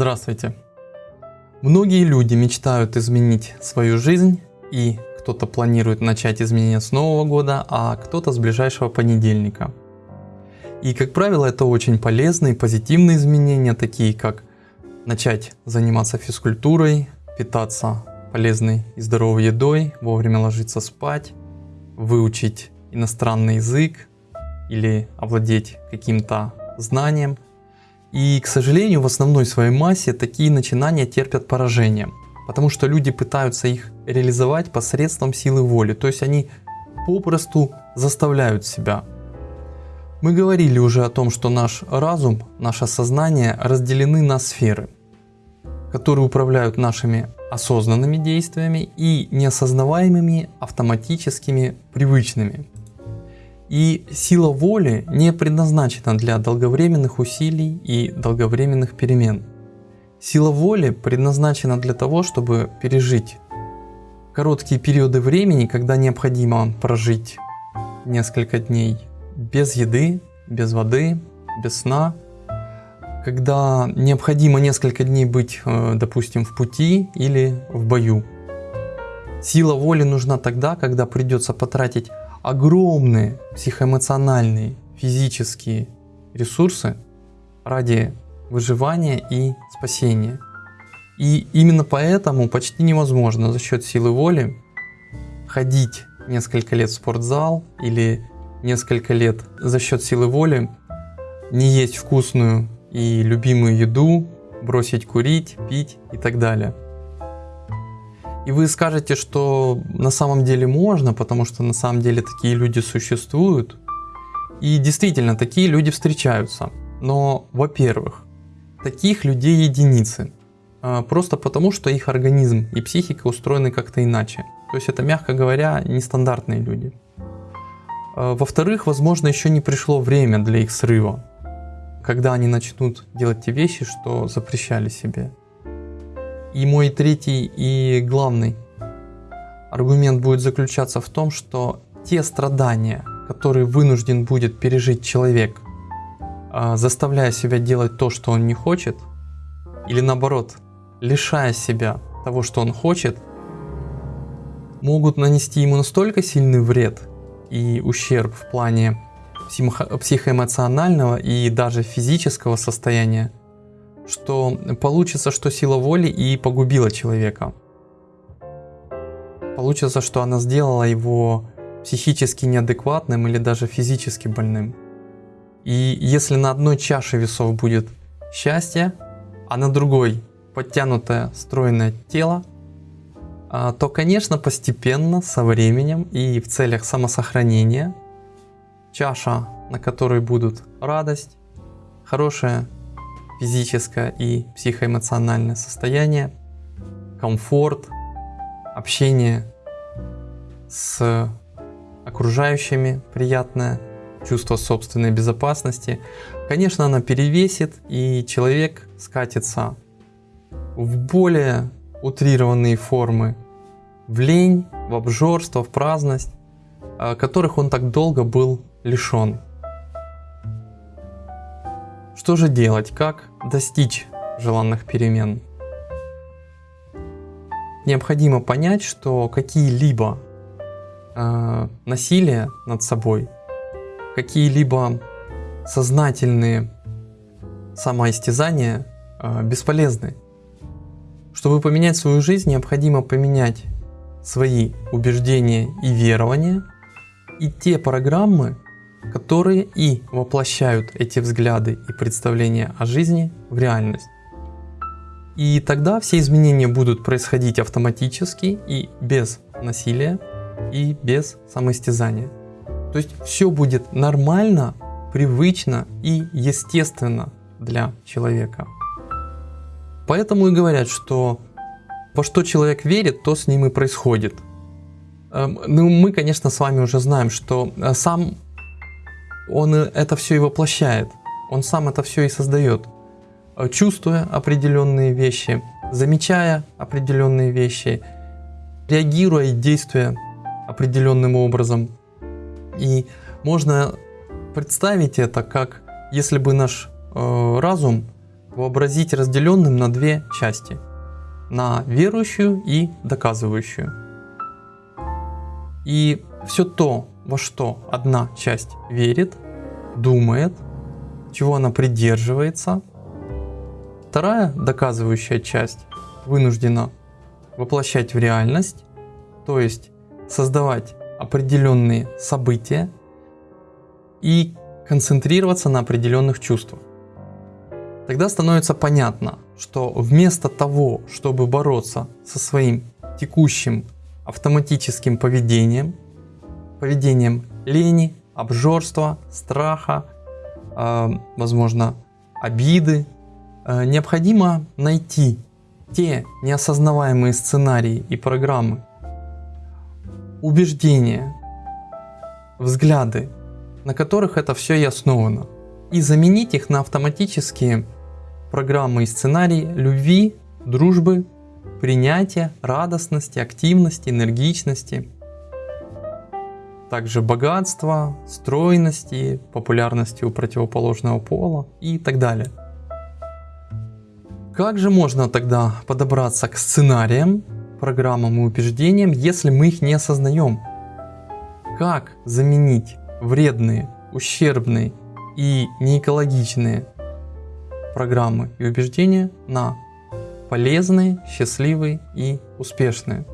Здравствуйте! Многие люди мечтают изменить свою жизнь и кто-то планирует начать изменения с Нового года, а кто-то с ближайшего понедельника. И как правило это очень полезные, позитивные изменения, такие как начать заниматься физкультурой, питаться полезной и здоровой едой, вовремя ложиться спать, выучить иностранный язык или овладеть каким-то знанием – и, к сожалению, в основной своей массе такие начинания терпят поражение, потому что люди пытаются их реализовать посредством силы воли, то есть они попросту заставляют себя. Мы говорили уже о том, что наш разум, наше сознание разделены на сферы, которые управляют нашими осознанными действиями и неосознаваемыми автоматическими привычными. И сила воли не предназначена для долговременных усилий и долговременных перемен. Сила воли предназначена для того, чтобы пережить короткие периоды времени, когда необходимо прожить несколько дней без еды, без воды, без сна, когда необходимо несколько дней быть, э, допустим, в пути или в бою. Сила воли нужна тогда, когда придется потратить огромные психоэмоциональные, физические ресурсы ради выживания и спасения. И именно поэтому почти невозможно за счет силы воли ходить несколько лет в спортзал или несколько лет за счет силы воли не есть вкусную и любимую еду, бросить курить, пить и так далее. И вы скажете, что на самом деле можно, потому что на самом деле такие люди существуют. И действительно, такие люди встречаются. Но, во-первых, таких людей единицы. А, просто потому, что их организм и психика устроены как-то иначе. То есть это, мягко говоря, нестандартные люди. А, во-вторых, возможно, еще не пришло время для их срыва, когда они начнут делать те вещи, что запрещали себе. И мой третий и главный аргумент будет заключаться в том, что те страдания, которые вынужден будет пережить человек, а, заставляя себя делать то, что он не хочет, или наоборот, лишая себя того, что он хочет, могут нанести ему настолько сильный вред и ущерб в плане психоэмоционального и даже физического состояния, что получится, что сила воли и погубила человека. Получится, что она сделала его психически неадекватным или даже физически больным. И если на одной чаше весов будет счастье, а на другой подтянутое, стройное тело, а, то, конечно, постепенно, со временем и в целях самосохранения, чаша, на которой будут радость, хорошее физическое и психоэмоциональное состояние, комфорт, общение с окружающими, приятное чувство собственной безопасности. Конечно, она перевесит, и человек скатится в более утрированные формы, в лень, в обжорство, в праздность, которых он так долго был лишен. Что же делать? Как достичь желанных перемен? Необходимо понять, что какие-либо э, насилия над собой, какие-либо сознательные самоистязания э, бесполезны. Чтобы поменять свою жизнь, необходимо поменять свои убеждения и верования и те программы, которые и воплощают эти взгляды и представления о жизни в реальность. И тогда все изменения будут происходить автоматически и без насилия, и без самоистязания. То есть все будет нормально, привычно и естественно для человека. Поэтому и говорят, что во что человек верит, то с ним и происходит. Эм, ну, мы, конечно, с вами уже знаем, что э, сам он это все и воплощает. Он сам это все и создает. Э, чувствуя определенные вещи, замечая определенные вещи, реагируя и действуя определенным образом. И можно представить это как если бы наш э, разум вообразить разделенным на две части. На верующую и доказывающую. И все то, во что одна часть верит, думает, чего она придерживается, вторая доказывающая часть вынуждена воплощать в реальность, то есть создавать определенные события и концентрироваться на определенных чувствах. Тогда становится понятно, что вместо того, чтобы бороться со своим текущим автоматическим поведением, поведением лени, обжорства, страха, э, возможно, обиды, э, необходимо найти те неосознаваемые сценарии и программы, убеждения, взгляды, на которых это все и основано, и заменить их на автоматические программы и сценарии любви, дружбы, принятия, радостности, активности, энергичности, также богатства, стройности, популярности у противоположного пола и так далее. Как же можно тогда подобраться к сценариям, программам и убеждениям, если мы их не осознаем? Как заменить вредные, ущербные и неэкологичные программы и убеждения на полезные, счастливые и успешные?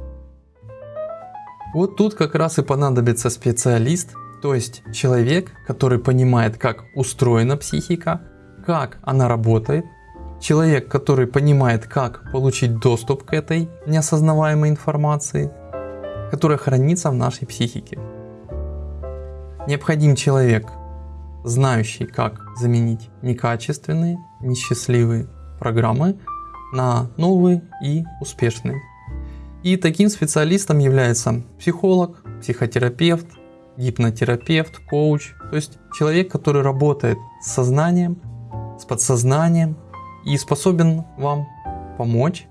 Вот тут как раз и понадобится специалист, то есть человек, который понимает, как устроена психика, как она работает, Человек, который понимает, как получить доступ к этой неосознаваемой информации, которая хранится в нашей психике. Необходим человек, знающий, как заменить некачественные, несчастливые программы на новые и успешные. И таким специалистом является психолог, психотерапевт, гипнотерапевт, коуч, то есть человек, который работает с сознанием, с подсознанием, и способен вам помочь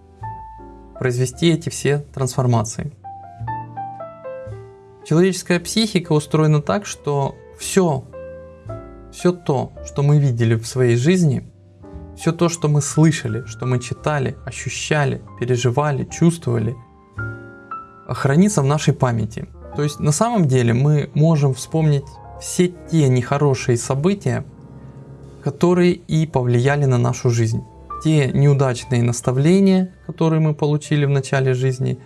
произвести эти все трансформации. Человеческая психика устроена так, что все, все то, что мы видели в своей жизни, все то, что мы слышали, что мы читали, ощущали, переживали, чувствовали, хранится в нашей памяти. То есть на самом деле мы можем вспомнить все те нехорошие события, которые и повлияли на нашу жизнь. Те неудачные наставления, которые мы получили в начале жизни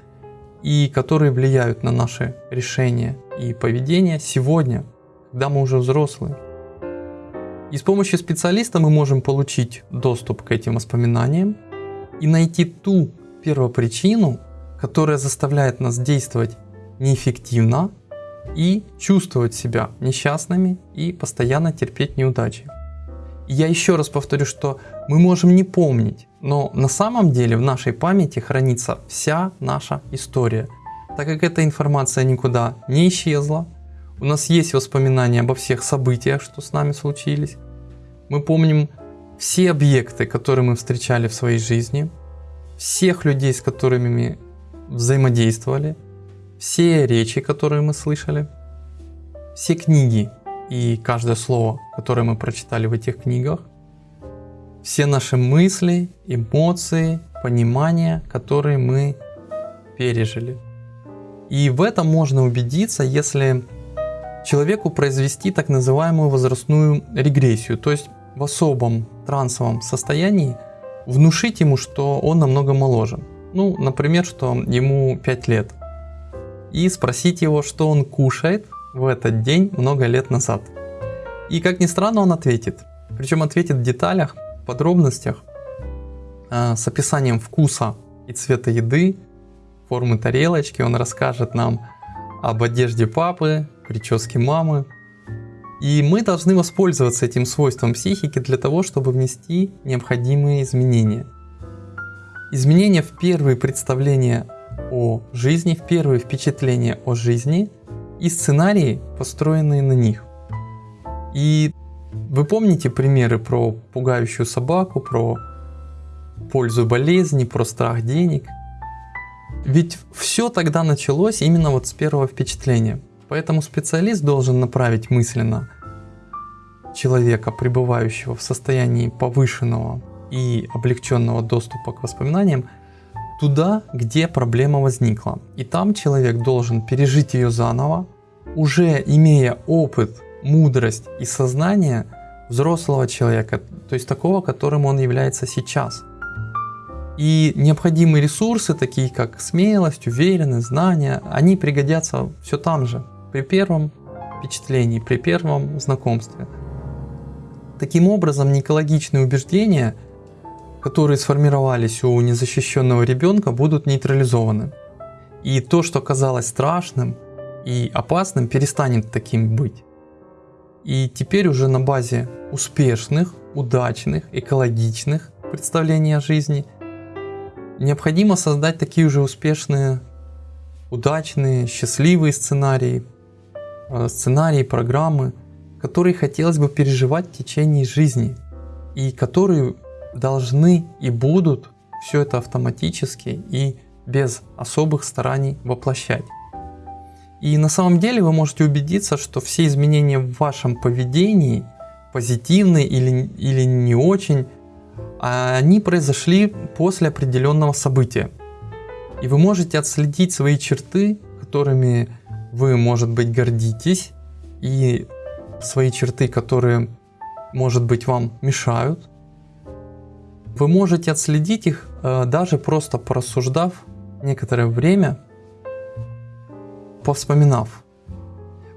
и которые влияют на наши решения и поведение сегодня, когда мы уже взрослые. И с помощью специалиста мы можем получить доступ к этим воспоминаниям и найти ту первопричину, которая заставляет нас действовать неэффективно и чувствовать себя несчастными и постоянно терпеть неудачи я еще раз повторю, что мы можем не помнить, но на самом деле в нашей памяти хранится вся наша история. Так как эта информация никуда не исчезла, у нас есть воспоминания обо всех событиях, что с нами случились. Мы помним все объекты, которые мы встречали в своей жизни, всех людей, с которыми взаимодействовали, все речи, которые мы слышали, все книги, и каждое слово, которое мы прочитали в этих книгах, все наши мысли, эмоции, понимания, которые мы пережили. И в этом можно убедиться, если человеку произвести так называемую возрастную регрессию, то есть в особом трансовом состоянии внушить ему, что он намного моложе. Ну, например, что ему 5 лет. И спросить его, что он кушает в этот день много лет назад. И как ни странно, он ответит. Причем ответит в деталях, подробностях, э, с описанием вкуса и цвета еды, формы тарелочки. Он расскажет нам об одежде папы, прическе мамы. И мы должны воспользоваться этим свойством психики для того, чтобы внести необходимые изменения. Изменения в первые представления о жизни, в первые впечатления о жизни и сценарии, построенные на них. И вы помните примеры про пугающую собаку, про пользу болезни, про страх денег? Ведь все тогда началось именно вот с первого впечатления. Поэтому специалист должен направить мысленно человека, пребывающего в состоянии повышенного и облегченного доступа к воспоминаниям туда, где проблема возникла. И там человек должен пережить ее заново, уже имея опыт, мудрость и сознание взрослого человека, то есть такого, которым он является сейчас. И необходимые ресурсы, такие как смелость, уверенность, знания, они пригодятся все там же, при первом впечатлении, при первом знакомстве. Таким образом, неэкологичные убеждения, которые сформировались у незащищенного ребенка, будут нейтрализованы. И то, что казалось страшным и опасным, перестанет таким быть. И теперь уже на базе успешных, удачных, экологичных представлений о жизни необходимо создать такие же успешные, удачные, счастливые сценарии, э, сценарии, программы, которые хотелось бы переживать в течение жизни и которые должны и будут все это автоматически и без особых стараний воплощать. И на самом деле вы можете убедиться, что все изменения в вашем поведении, позитивные или, или не очень, они произошли после определенного события. И вы можете отследить свои черты, которыми вы, может быть, гордитесь, и свои черты, которые, может быть, вам мешают. Вы можете отследить их э, даже просто порассуждав некоторое время повспоминав.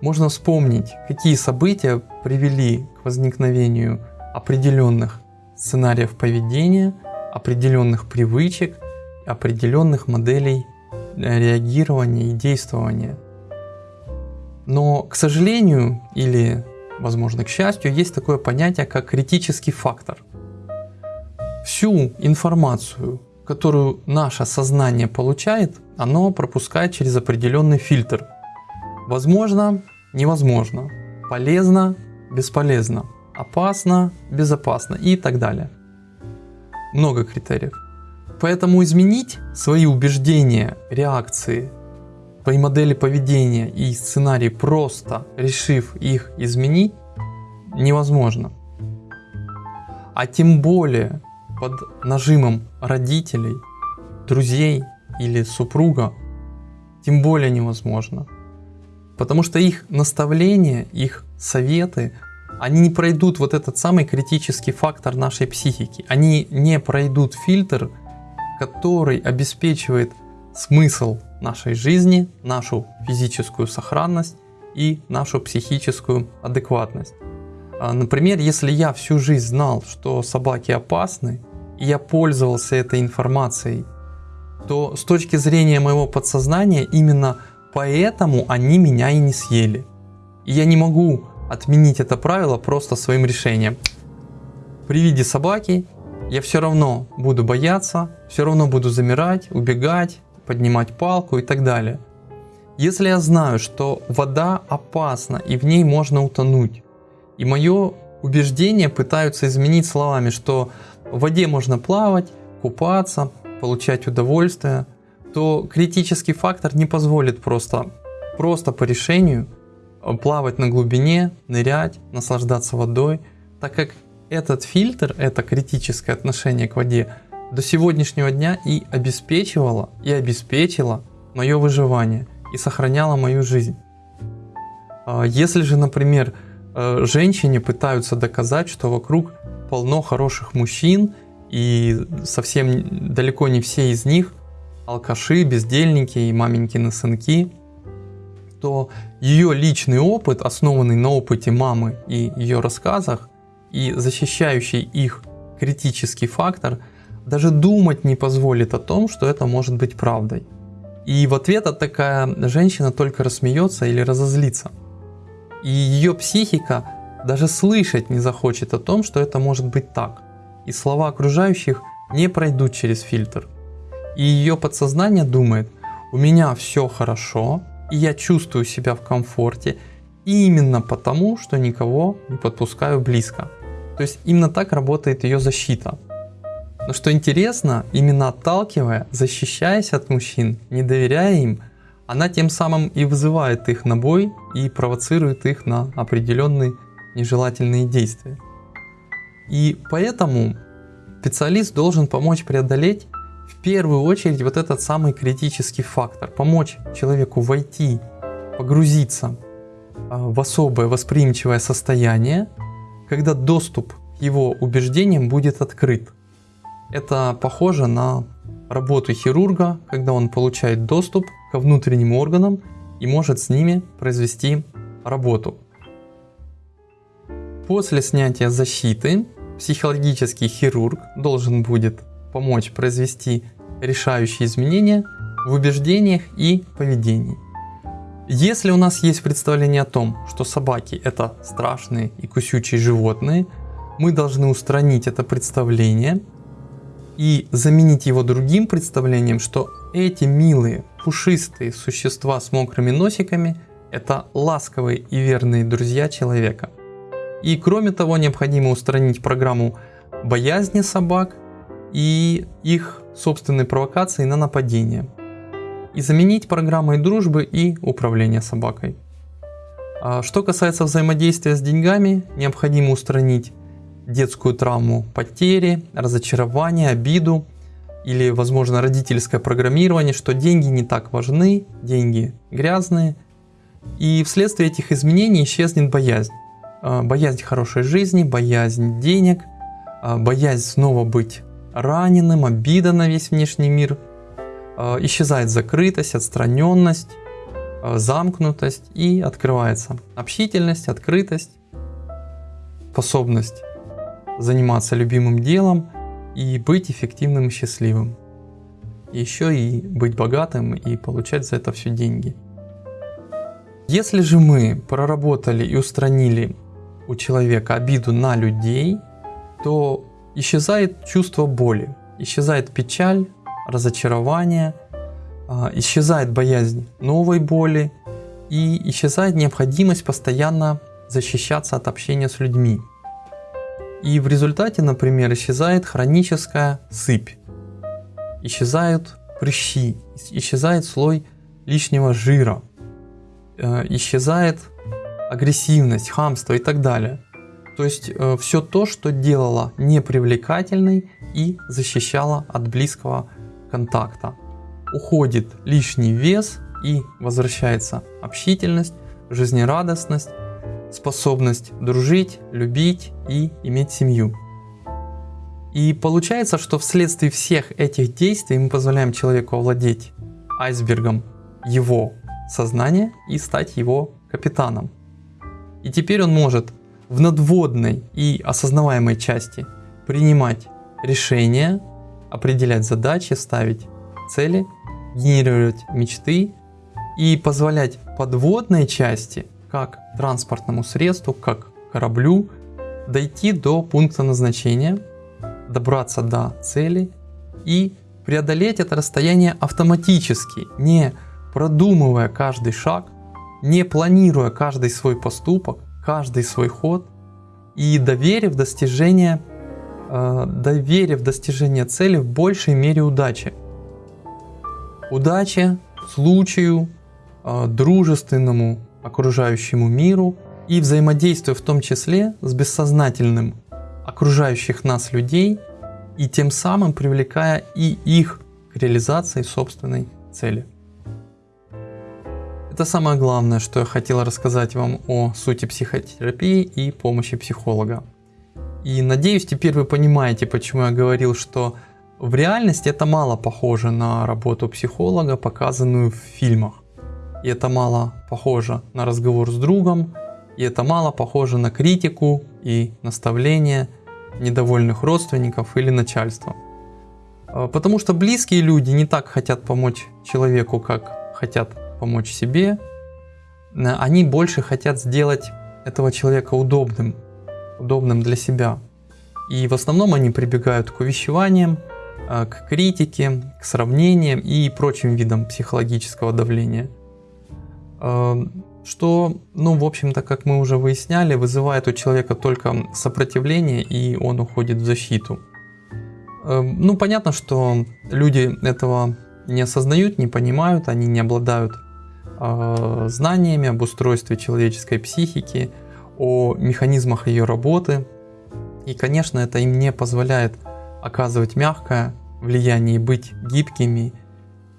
Можно вспомнить, какие события привели к возникновению определенных сценариев поведения, определенных привычек, определенных моделей э, реагирования и действования. Но, к сожалению, или, возможно, к счастью, есть такое понятие, как критический фактор. Всю информацию, которую наше сознание получает, оно пропускает через определенный фильтр. Возможно, невозможно, полезно, бесполезно, опасно, безопасно и так далее. Много критериев. Поэтому изменить свои убеждения, реакции, свои модели поведения и сценарии просто решив их изменить, невозможно. А тем более под нажимом родителей, друзей или супруга, тем более невозможно. Потому что их наставления, их советы, они не пройдут вот этот самый критический фактор нашей психики. Они не пройдут фильтр, который обеспечивает смысл нашей жизни, нашу физическую сохранность и нашу психическую адекватность. А, например, если я всю жизнь знал, что собаки опасны, я пользовался этой информацией, то с точки зрения моего подсознания именно поэтому они меня и не съели. И я не могу отменить это правило просто своим решением. При виде собаки я все равно буду бояться, все равно буду замирать, убегать, поднимать палку и так далее. Если я знаю, что вода опасна и в ней можно утонуть, и мое убеждение пытаются изменить словами, что в воде можно плавать, купаться, получать удовольствие, то критический фактор не позволит просто, просто по решению плавать на глубине, нырять, наслаждаться водой, так как этот фильтр, это критическое отношение к воде до сегодняшнего дня и обеспечивало, и обеспечило мое выживание и сохраняло мою жизнь. А если же, например, э, женщине пытаются доказать, что вокруг полно хороших мужчин, и совсем далеко не все из них алкаши, бездельники и маменькины сынки, то ее личный опыт, основанный на опыте мамы и ее рассказах, и защищающий их критический фактор, даже думать не позволит о том, что это может быть правдой. И в ответ от такая женщина только рассмеется или разозлится. И ее психика даже слышать не захочет о том, что это может быть так. И слова окружающих не пройдут через фильтр. И ее подсознание думает, у меня все хорошо, и я чувствую себя в комфорте, именно потому, что никого не подпускаю близко. То есть именно так работает ее защита. Но что интересно, именно отталкивая, защищаясь от мужчин, не доверяя им, она тем самым и вызывает их на бой и провоцирует их на определенные нежелательные действия. И поэтому специалист должен помочь преодолеть в первую очередь вот этот самый критический фактор, помочь человеку войти, погрузиться а, в особое восприимчивое состояние, когда доступ к его убеждениям будет открыт. Это похоже на работу хирурга, когда он получает доступ ко внутренним органам и может с ними произвести работу. После снятия защиты психологический хирург должен будет помочь произвести решающие изменения в убеждениях и поведении. Если у нас есть представление о том, что собаки это страшные и кусючие животные, мы должны устранить это представление и заменить его другим представлением, что эти милые, пушистые существа с мокрыми носиками – это ласковые и верные друзья человека. И кроме того, необходимо устранить программу боязни собак и их собственной провокации на нападение. И заменить программой дружбы и управления собакой. А что касается взаимодействия с деньгами, необходимо устранить детскую травму потери, разочарования, обиду или, возможно, родительское программирование, что деньги не так важны, деньги грязные. И вследствие этих изменений исчезнет боязнь. А, боязнь хорошей жизни, боязнь денег, а, боязнь снова быть раненым, обида на весь внешний мир. А, исчезает закрытость, отстраненность, замкнутость и открывается общительность, открытость, способность заниматься любимым делом и быть эффективным и счастливым. Еще и быть богатым и получать за это все деньги. Если же мы проработали и устранили у человека обиду на людей, то исчезает чувство боли, исчезает печаль, разочарование, а, исчезает боязнь новой боли и исчезает необходимость постоянно защищаться от общения с людьми. И в результате, например, исчезает хроническая сыпь, исчезают прыщи, исчезает слой лишнего жира, э, исчезает агрессивность, хамство и так далее. То есть э, все то, что делало непривлекательной и защищало от близкого контакта. Уходит лишний вес и возвращается общительность, жизнерадостность, способность дружить, любить и иметь семью. И получается, что вследствие всех этих действий мы позволяем человеку овладеть айсбергом его сознания и стать его капитаном. И теперь он может в надводной и осознаваемой части принимать решения, определять задачи, ставить цели, генерировать мечты и позволять подводной части как транспортному средству, как кораблю, дойти до пункта назначения, добраться до цели и преодолеть это расстояние автоматически, не продумывая каждый шаг, не планируя каждый свой поступок, каждый свой ход и доверив достижение, э, доверив достижение цели в большей мере удачи. Удаче, случаю, э, дружественному окружающему миру и взаимодействуя в том числе с бессознательным окружающих нас людей и тем самым привлекая и их к реализации собственной цели. Это самое главное, что я хотел рассказать вам о сути психотерапии и помощи психолога. И надеюсь, теперь вы понимаете, почему я говорил, что в реальности это мало похоже на работу психолога, показанную в фильмах. И это мало похоже на разговор с другом, и это мало похоже на критику и наставление недовольных родственников или начальства. А, потому что близкие люди не так хотят помочь человеку, как хотят помочь себе. Они больше хотят сделать этого человека удобным, удобным для себя. И в основном они прибегают к увещеваниям, а, к критике, к сравнениям и прочим видам психологического давления. Эм, что, ну, в общем-то, как мы уже выясняли, вызывает у человека только сопротивление, и он уходит в защиту. Ну, понятно, что люди этого не осознают, не понимают, они не обладают э, знаниями об устройстве человеческой психики, о механизмах ее работы. И, конечно, это им не позволяет оказывать мягкое влияние и быть гибкими,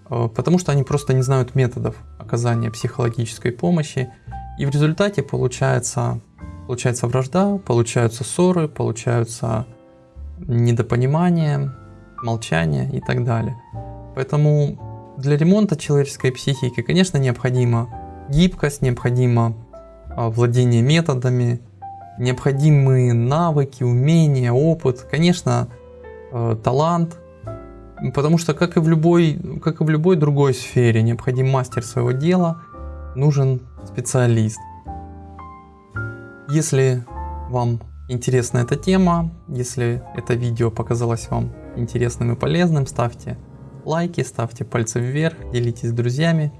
э, потому что они просто не знают методов оказания психологической помощи. И в результате получается, получается вражда, получаются ссоры, получаются недопонимание, молчание и так далее. Поэтому для ремонта человеческой психики, конечно, необходима гибкость, необходимо а, владение методами, необходимые навыки, умения, опыт, конечно, э, талант, потому что как и в любой, как и в любой другой сфере, необходим мастер своего дела, нужен специалист. Если вам интересна эта тема, если это видео показалось вам интересным и полезным, ставьте лайки, ставьте пальцы вверх, делитесь с друзьями,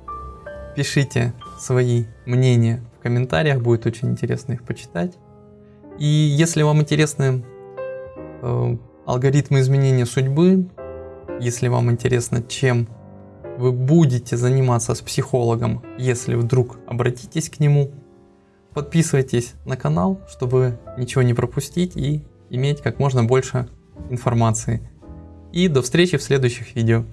пишите свои мнения в комментариях, будет очень интересно их почитать. И если вам интересны э, алгоритмы изменения судьбы, если вам интересно, чем вы будете заниматься с психологом, если вдруг обратитесь к нему, подписывайтесь на канал, чтобы ничего не пропустить и иметь как можно больше информации. И до встречи в следующих видео.